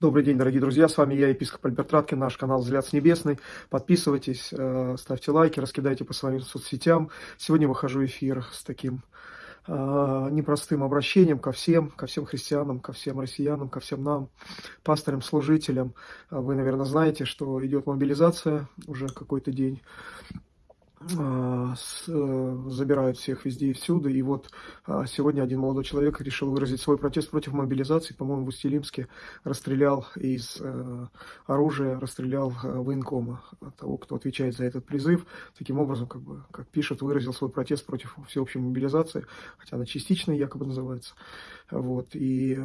Добрый день, дорогие друзья, с вами я, епископ Альберт Раткин, наш канал «Взгляд с небесный». Подписывайтесь, э, ставьте лайки, раскидайте по своим соцсетям. Сегодня выхожу в эфир с таким э, непростым обращением ко всем, ко всем христианам, ко всем россиянам, ко всем нам, пасторам, служителям. Вы, наверное, знаете, что идет мобилизация уже какой-то день. А, э, забирают всех везде и всюду. И вот а, сегодня один молодой человек решил выразить свой протест против мобилизации. По-моему, в Устилимске расстрелял из э, оружия, расстрелял э, военкома, того, кто отвечает за этот призыв. Таким образом, как бы, как пишет, выразил свой протест против всеобщей мобилизации, хотя она частичная якобы называется. Вот. И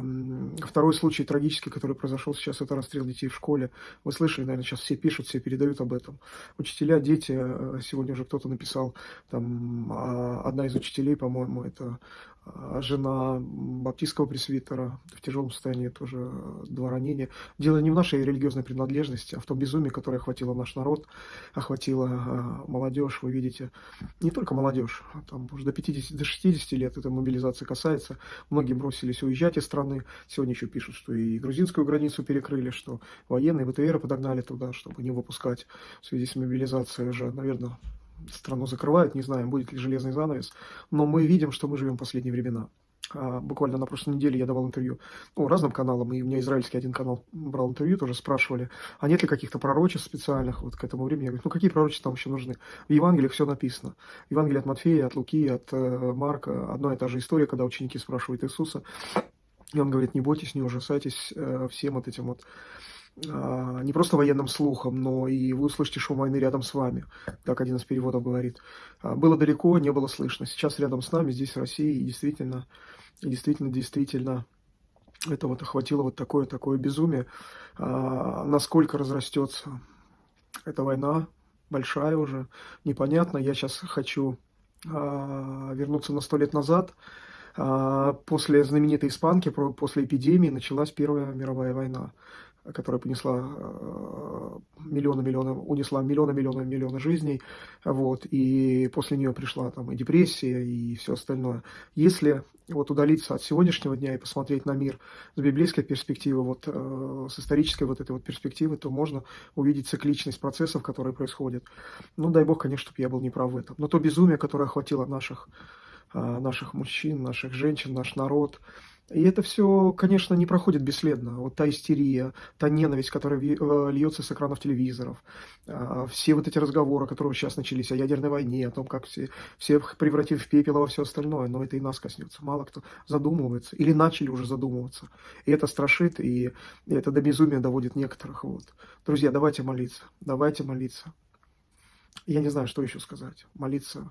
второй случай трагический, который произошел сейчас, это расстрел детей в школе. Вы слышали, наверное, сейчас все пишут, все передают об этом. Учителя, дети, сегодня уже кто-то написал, там, а, одна из учителей, по-моему, это жена баптистского пресвитера в тяжелом состоянии, тоже два ранения. Дело не в нашей религиозной принадлежности, а в том безумии, которое охватило наш народ, охватило а, молодежь, вы видите, не только молодежь, там уже до 50, до 60 лет эта мобилизация касается. Многие бросились уезжать из страны. Сегодня еще пишут, что и грузинскую границу перекрыли, что военные ВТР подогнали туда, чтобы не выпускать в связи с мобилизацией уже, наверное, страну закрывают, не знаем, будет ли железный занавес, но мы видим, что мы живем в последние времена. А, буквально на прошлой неделе я давал интервью ну, разным каналам, и у меня израильский один канал брал интервью, тоже спрашивали, а нет ли каких-то пророчеств специальных вот к этому времени. Я говорю, ну какие пророчества там еще нужны? В Евангелиях все написано. Евангелие от Матфея, от Луки, от э, Марка, одна и та же история, когда ученики спрашивают Иисуса, и он говорит, не бойтесь, не ужасайтесь э, всем вот этим вот не просто военным слухом, но и вы услышите шум войны рядом с вами, как один из переводов говорит. А, было далеко, не было слышно. Сейчас рядом с нами, здесь в России, и действительно, и действительно, действительно, это вот охватило вот такое, такое безумие. А, насколько разрастется эта война, большая уже, непонятно. Я сейчас хочу вернуться на сто лет назад. После знаменитой испанки, после эпидемии началась Первая мировая война которая понесла э, миллионы, миллионы, унесла миллионы, миллионы, миллионы жизней, вот, и после нее пришла там и депрессия, и все остальное. Если вот удалиться от сегодняшнего дня и посмотреть на мир с библейской перспективы, вот э, с исторической вот этой вот перспективы, то можно увидеть цикличность процессов, которые происходят. Ну, дай бог, конечно, чтобы я был неправ в этом. Но то безумие, которое охватило наших, э, наших мужчин, наших женщин, наш народ, и это все, конечно, не проходит бесследно. Вот та истерия, та ненависть, которая э, льется с экранов телевизоров, а, все вот эти разговоры, которые сейчас начались о ядерной войне, о том, как все, всех превратить в пепел, во все остальное, но это и нас коснется. Мало кто задумывается или начали уже задумываться. И это страшит, и это до безумия доводит некоторых. Вот. Друзья, давайте молиться, давайте молиться. Я не знаю, что еще сказать. Молиться.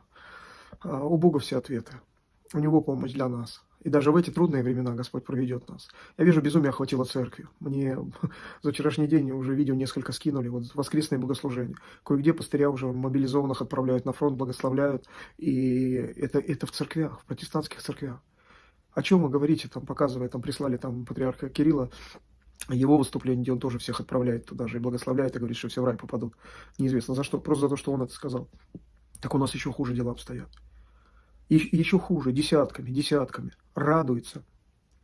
А, у Бога все ответы. У Него помощь для нас. И даже в эти трудные времена Господь проведет нас. Я вижу, безумие охватило церкви. Мне за вчерашний день уже видео несколько скинули, вот воскресные богослужения. Кое-где пастыря уже мобилизованных отправляют на фронт, благословляют. И это, это в церквях, в протестантских церквях. О чем вы говорите, там показывая, там прислали там патриарха Кирилла, его выступление, где он тоже всех отправляет туда же и благословляет, и говорит, что все в рай попадут. Неизвестно за что, просто за то, что он это сказал. Так у нас еще хуже дела обстоят. И еще хуже, десятками, десятками радуются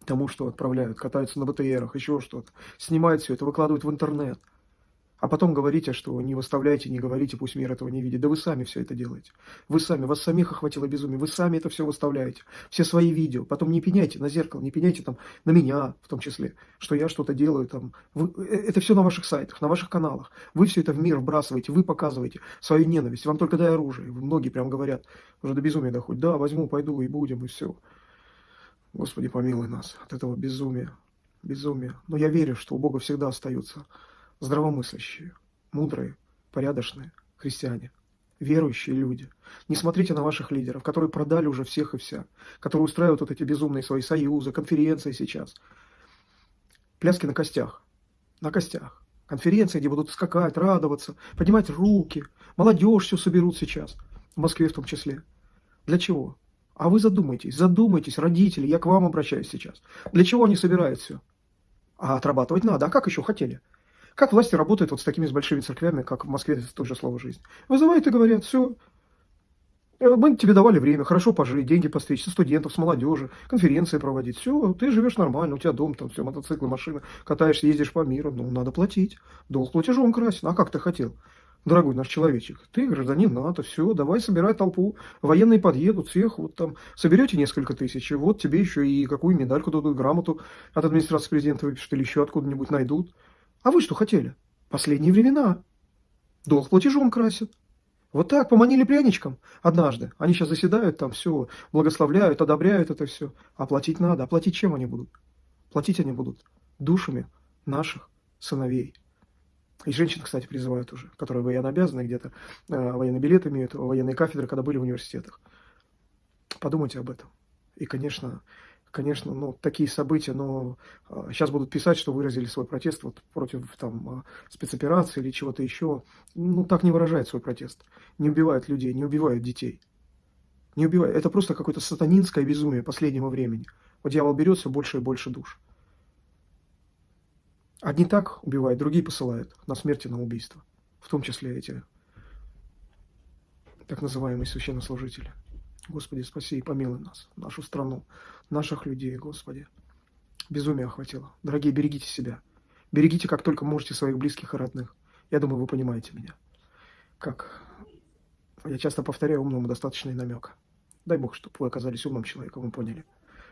тому, что отправляют, катаются на БТРах, еще что-то, снимают все это, выкладывают в интернет. А потом говорите, что не выставляйте, не говорите, пусть мир этого не видит. Да вы сами все это делаете. Вы сами, вас самих охватило безумие, вы сами это все выставляете. Все свои видео. Потом не пеняйте на зеркало, не пеняйте там на меня в том числе, что я что-то делаю там. Вы, э, это все на ваших сайтах, на ваших каналах. Вы все это в мир вбрасываете, вы показываете свою ненависть. Вам только дай оружие. Многие прям говорят, уже до безумия доходит. Да, возьму, пойду и будем, и все. Господи, помилуй нас от этого безумия. Безумия. Но я верю, что у Бога всегда остаются здравомыслящие, мудрые, порядочные христиане, верующие люди. Не смотрите на ваших лидеров, которые продали уже всех и вся, которые устраивают вот эти безумные свои союзы, конференции сейчас. Пляски на костях. На костях. Конференции, где будут скакать, радоваться, поднимать руки. Молодежь все соберут сейчас. В Москве в том числе. Для чего? А вы задумайтесь, задумайтесь, родители, я к вам обращаюсь сейчас. Для чего они собирают все? А отрабатывать надо. А как еще хотели? Как власти работают вот с такими с большими церквями, как в Москве тоже слово «жизнь»? Вызывают и говорят, все, Э, мы тебе давали время, хорошо пожить, деньги постричь, со студентов, с молодежи, конференции проводить. Все, ты живешь нормально, у тебя дом, там все, мотоциклы, машины, катаешься, ездишь по миру. Ну, надо платить. Долг платежом красен. А как ты хотел? Дорогой наш человечек, ты гражданин НАТО, все, давай собирай толпу, военные подъедут, всех, вот там, соберете несколько тысяч, и вот тебе еще и какую медальку дадут, грамоту от администрации президента выпишут или еще откуда-нибудь найдут. А вы что хотели? Последние времена. Долг платежом красят. Вот так, поманили пряничком однажды. Они сейчас заседают там, все, благословляют, одобряют это все. А платить надо. А платить чем они будут? Платить они будут душами наших сыновей. И женщин, кстати, призывают уже, которые военно обязаны где-то, э, военный билет имеют, военные кафедры, когда были в университетах. Подумайте об этом. И, конечно, конечно, ну, такие события, но сейчас будут писать, что выразили свой протест вот, против там, э, спецоперации или чего-то еще. Ну, так не выражает свой протест. Не убивают людей, не убивают детей. Не убивают. Это просто какое-то сатанинское безумие последнего времени. Вот дьявол берет все больше и больше душ. Одни так убивают, другие посылают на смерти, на убийство. В том числе эти так называемые священнослужители. Господи, спаси и помилуй нас, нашу страну, наших людей, Господи. Безумие охватило. Дорогие, берегите себя. Берегите, как только можете, своих близких и родных. Я думаю, вы понимаете меня. Как я часто повторяю, умному достаточно и намека. Дай Бог, чтобы вы оказались умным человеком и поняли.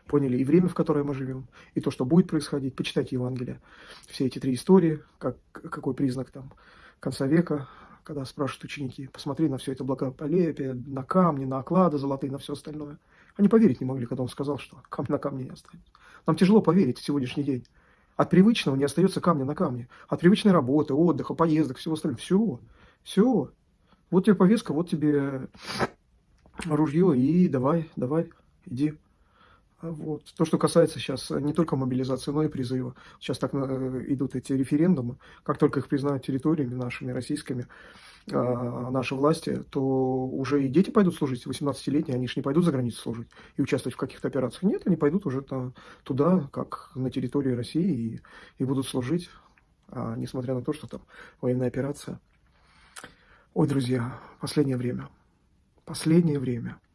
Поняли и время, в которое мы живем, и то, что будет происходить. Почитайте Евангелие. Все эти три истории, как, какой признак там конца века, когда спрашивают ученики, посмотри на все это благополепие, на камни, на оклады золотые, на все остальное. Они поверить не могли, когда он сказал, что камень на камне не останется. Нам тяжело поверить в сегодняшний день. От привычного не остается камня на камне. От привычной работы, отдыха, поездок, всего остального. Все, все. Вот тебе повестка, вот тебе ружье, и давай, давай, иди. Вот. То, что касается сейчас не только мобилизации, но и призыва. Сейчас так э, идут эти референдумы. Как только их признают территориями нашими, российскими, а, наши власти, то уже и дети пойдут служить, 18-летние, они же не пойдут за границу служить и участвовать в каких-то операциях. Нет, они пойдут уже туда, как на территории России, и, и будут служить, а, несмотря на то, что там военная операция. Ой, друзья, последнее время, последнее время –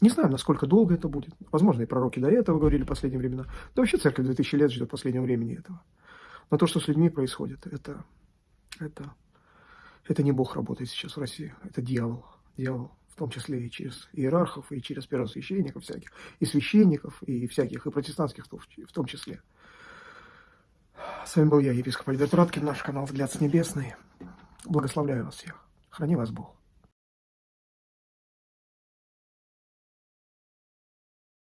не знаю, насколько долго это будет. Возможно, и пророки до этого говорили в последние времена. Да вообще церковь 2000 лет ждет последнего времени этого. Но то, что с людьми происходит, это, это, это не Бог работает сейчас в России. Это дьявол. Дьявол. В том числе и через иерархов, и через первосвященников всяких, и священников, и всяких, и протестантских в том числе. С вами был я, епископ Альберт Раткин, наш канал «Взгляд с небесный». Благословляю вас всех. Храни вас Бог.